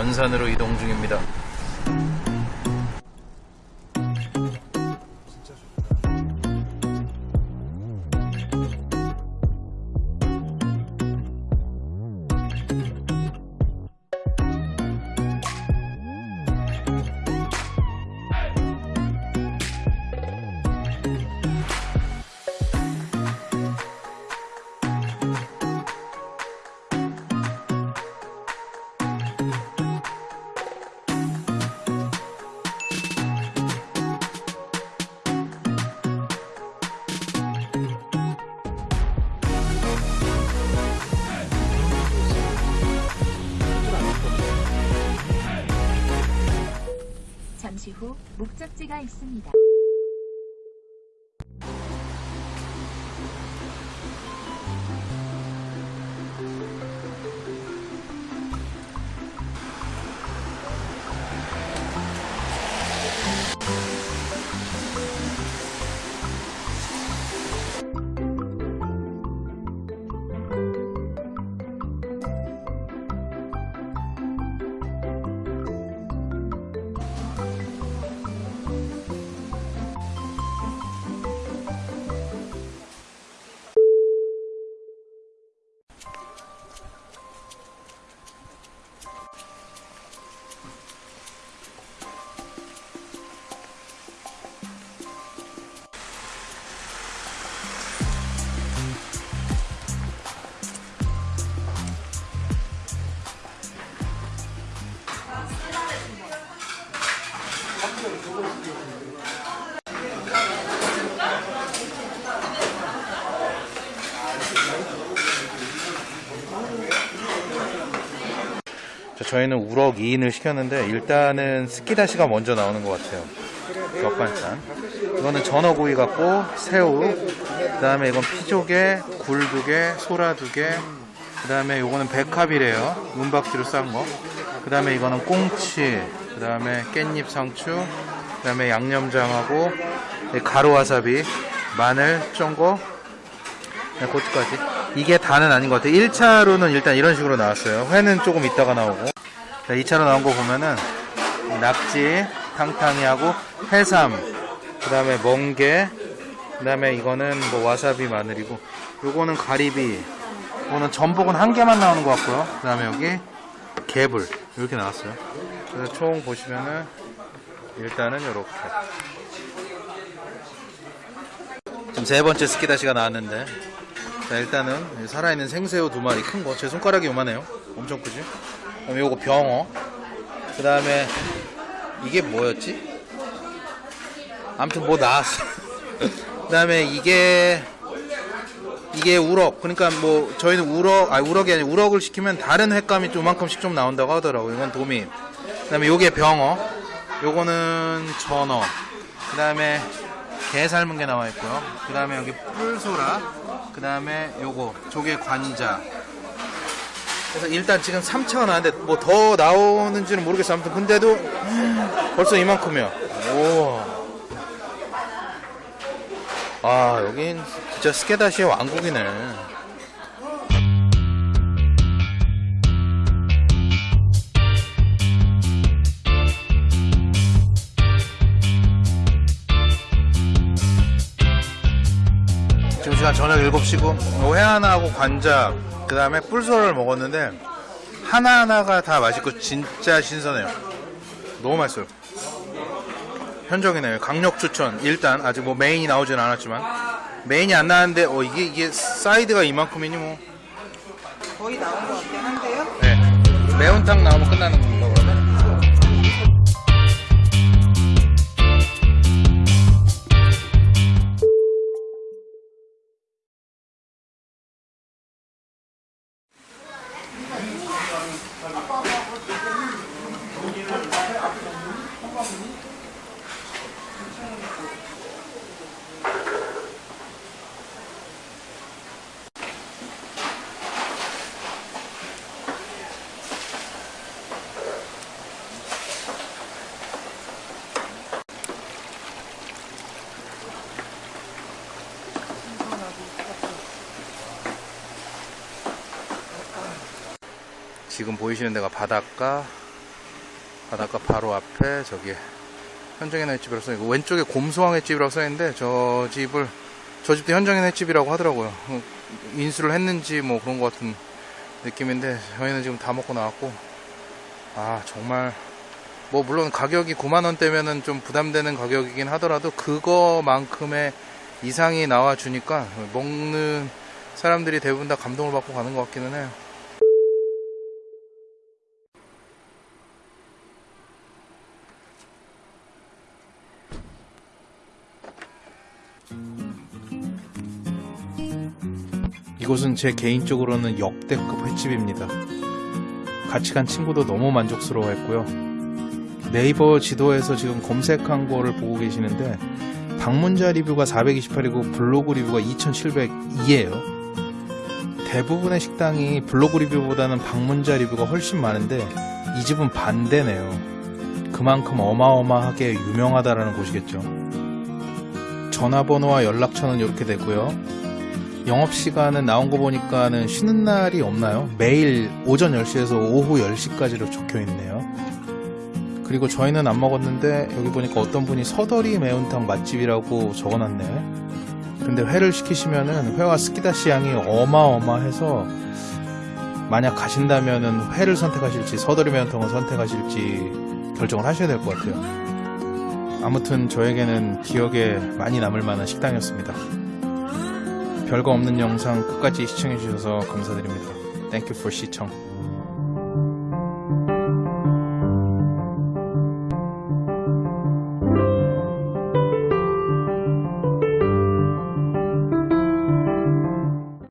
변산으로 이동 중입니다. 목적지가 있습니다. 저희는 우럭 2인을 시켰는데 일단은 스키다시가 먼저 나오는 것 같아요. 겹반찬. 이거는 전어구이 같고 새우. 그 다음에 이건 피조개, 굴 두 개, 소라 두 개. 그 다음에 이거는 백합이래요. 문박지로 싼 거. 그 다음에 이거는 꽁치. 그 다음에 깻잎 상추. 그 다음에 양념장하고 가루 와사비, 마늘, 쫑고, 네, 고추까지. 이게 다는 아닌 것 같아요. 1차로는 일단 이런 식으로 나왔어요. 회는 조금 있다가 나오고. 자, 2차로 나온 거 보면은 낙지, 탕탕이하고 해삼, 그 다음에 멍게, 그 다음에 이거는 뭐 와사비 마늘이고, 요거는 가리비, 이거는 전복은 한 개만 나오는 것 같고요. 그 다음에 여기 개불, 이렇게 나왔어요. 그래서 총 보시면은 일단은 이렇게. 지금 세 번째 스키다시가 나왔는데, 자, 일단은 살아있는 생새우 두 마리 큰 거. 제 손가락이 요만해요. 엄청 크지? 그다음에 요거 병어. 그 다음에 이게 뭐였지? 아무튼 뭐 나왔어. 그 다음에 이게 이게 우럭. 그러니까 뭐 저희는 우럭, 아니 우럭이 아니고 우럭을 시키면 다른 횟감이 요만큼씩 좀 나온다고 하더라고요. 이건 도미. 그 다음에 요게 병어. 요거는 전어. 그 다음에 게 삶은 게 나와 있고요. 그 다음에 여기 뿔소라. 그 다음에 요거 조개 관자. 그래서 일단 지금 3차가 나왔는데 뭐 더 나오는지는 모르겠어요. 아무튼 근데도 벌써 이만큼이야. 오. 아 여긴 진짜 스케다시의 왕국이네. 저녁 7시고 회 하나하고 관자 그 다음에 뿔소라를 먹었는데 하나하나가 다 맛있고 진짜 신선해요. 너무 맛있어요. 현정이네요. 강력 추천. 일단 아직 뭐 main이 나오진 않았지만. main이 안 나왔는데 어 이게 이게 side가 이만큼이니 뭐. 거의 나온 것 같긴 한데요. 네. 매운탕 나오면 끝나는 건가 그러 면? 지금 보이시는 데가 바닷가? 바닷가 바로 앞에 저기 현정의 횟집이라고 써있고 왼쪽에 곰소왕 횟집이라고 써있는데 저 집을 저 집도 현정의 횟집이라고 하더라고요. 어, 인수를 했는지 뭐 그런 것 같은 느낌인데 저희는 지금 다 먹고 나왔고. 아 정말. 뭐 물론 가격이 9만원대면은 좀 부담되는 가격이긴 하더라도 그거만큼의 이상이 나와 주니까 먹는 사람들이 대부분 다 감동을 받고 가는 것 같기는 해요 이곳은 제 개인적으로는 역대급 횟집입니다. 같이 간 친구도 너무 만족스러워했고요. 네이버 지도에서 지금 검색한 거를 보고 계시는데 방문자 리뷰가 428이고 블로그 리뷰가 2702예요. 대부분의 식당이 블로그 리뷰보다는 방문자 리뷰가 훨씬 많은데 이 집은 반대네요. 그만큼 어마어마하게 유명하다라는 곳이겠죠. 전화번호와 연락처는 이렇게 되고요. 영업시간은 나온 거 보니까는 쉬는 날이 없나요? 매일 오전 10시에서 오후 10시까지로 적혀 있네요. 그리고 저희는 안 먹었는데 여기 보니까 어떤 분이 서더리 매운탕 맛집이라고 적어놨네. 근데 회를 시키시면은 회와 스키다시 양이 어마어마해서 만약 가신다면은 회를 선택하실지 서더리 매운탕을 선택하실지 결정을 하셔야 될 것 같아요. 아무튼 저에게는 기억에 많이 남을 만한 식당이었습니다. 별거 없는 영상 끝까지 시청해주셔서 감사드립니다. Thank you for 시청.